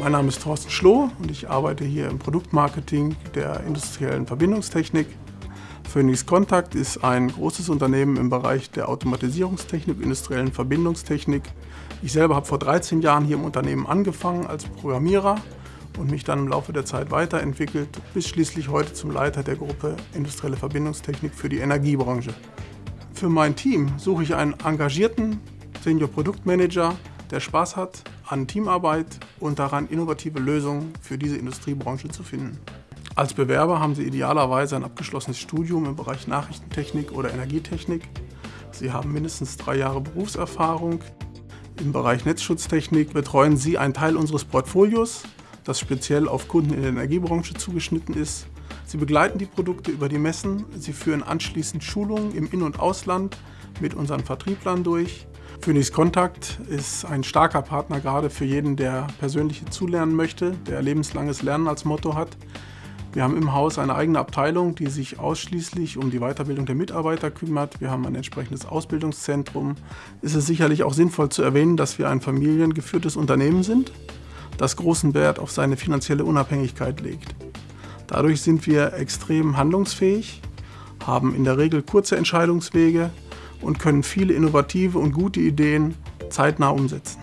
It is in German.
Mein Name ist Thorsten Schloh und ich arbeite hier im Produktmarketing der industriellen Verbindungstechnik. Phoenix Contact ist ein großes Unternehmen im Bereich der Automatisierungstechnik, industriellen Verbindungstechnik. Ich selber habe vor 13 Jahren hier im Unternehmen angefangen als Programmierer und mich dann im Laufe der Zeit weiterentwickelt, bis schließlich heute zum Leiter der Gruppe Industrielle Verbindungstechnik für die Energiebranche. Für mein Team suche ich einen engagierten Senior Produktmanager, der Spaß hat an Teamarbeit und daran, innovative Lösungen für diese Industriebranche zu finden. Als Bewerber haben Sie idealerweise ein abgeschlossenes Studium im Bereich Nachrichtentechnik oder Energietechnik. Sie haben mindestens drei Jahre Berufserfahrung. Im Bereich Netzschutztechnik betreuen Sie einen Teil unseres Portfolios, das speziell auf Kunden in der Energiebranche zugeschnitten ist. Sie begleiten die Produkte über die Messen, Sie führen anschließend Schulungen im In- und Ausland mit unseren Vertrieblern durch Phoenix Kontakt ist ein starker Partner gerade für jeden, der persönlich zulernen möchte, der lebenslanges Lernen als Motto hat. Wir haben im Haus eine eigene Abteilung, die sich ausschließlich um die Weiterbildung der Mitarbeiter kümmert. Wir haben ein entsprechendes Ausbildungszentrum. Es ist sicherlich auch sinnvoll zu erwähnen, dass wir ein familiengeführtes Unternehmen sind, das großen Wert auf seine finanzielle Unabhängigkeit legt. Dadurch sind wir extrem handlungsfähig, haben in der Regel kurze Entscheidungswege und können viele innovative und gute Ideen zeitnah umsetzen.